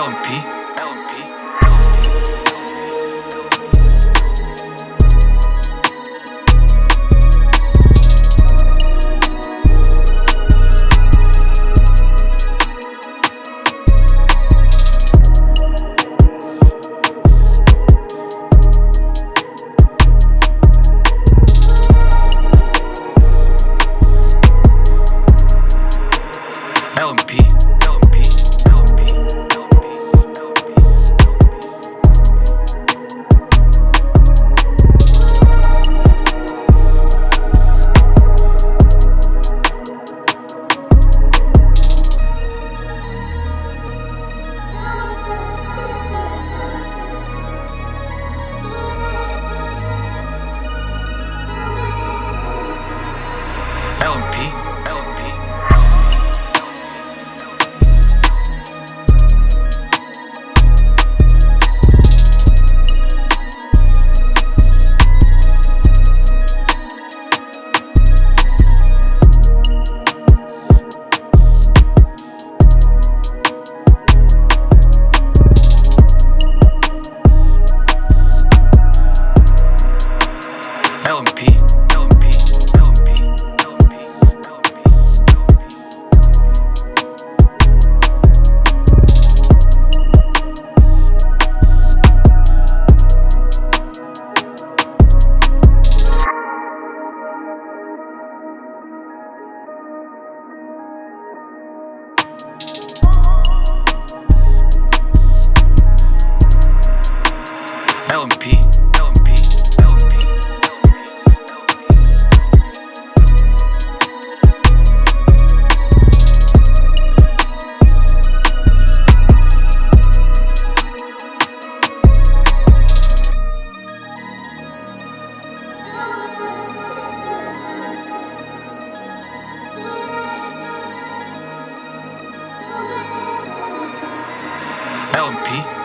LMP. LMP. LMP, LMP.